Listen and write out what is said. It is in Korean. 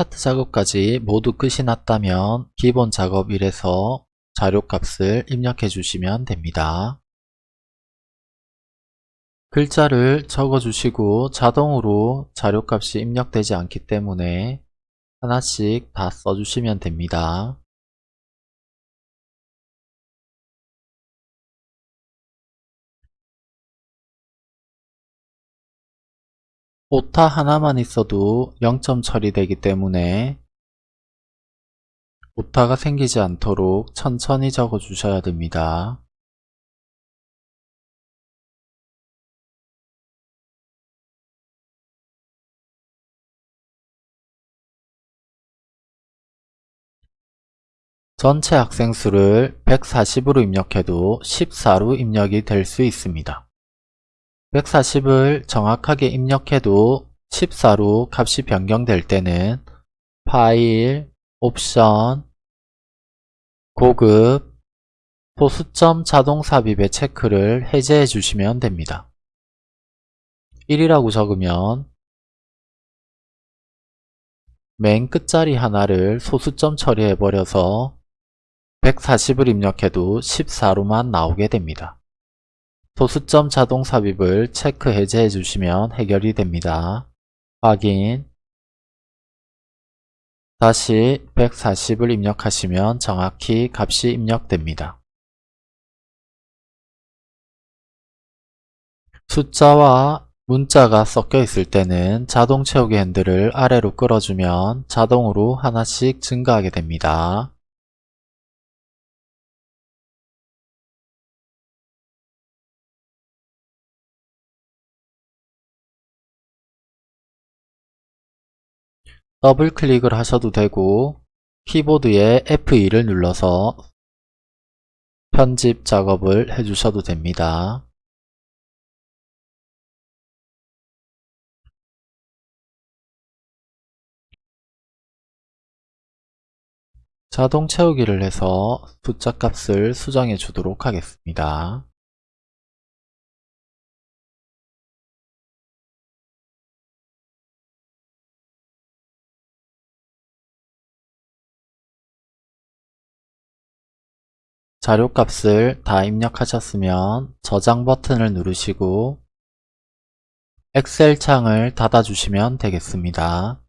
차트 작업까지 모두 끝이 났다면 기본 작업 1에서 자료값을 입력해 주시면 됩니다. 글자를 적어 주시고 자동으로 자료값이 입력되지 않기 때문에 하나씩 다 써주시면 됩니다. 오타 하나만 있어도 0점 처리되기 때문에 오타가 생기지 않도록 천천히 적어 주셔야 됩니다. 전체 학생 수를 140으로 입력해도 14로 입력이 될 수 있습니다. 140을 정확하게 입력해도 14로 값이 변경될 때는 파일, 옵션, 고급, 소수점 자동 삽입의 체크를 해제해 주시면 됩니다. 1이라고 적으면 맨 끝자리 하나를 소수점 처리해 버려서 140을 입력해도 14로만 나오게 됩니다. 소수점 자동 삽입을 체크 해제해 주시면 해결이 됩니다. 확인 다시 140을 입력하시면 정확히 값이 입력됩니다. 숫자와 문자가 섞여 있을 때는 자동 채우기 핸들을 아래로 끌어주면 자동으로 하나씩 증가하게 됩니다. 더블 클릭을 하셔도 되고 키보드에 F2를 눌러서 편집 작업을 해주셔도 됩니다. 자동 채우기를 해서 숫자 값을 수정해 주도록 하겠습니다. 자료값을 다 입력하셨으면 저장 버튼을 누르시고 엑셀 창을 닫아주시면 되겠습니다.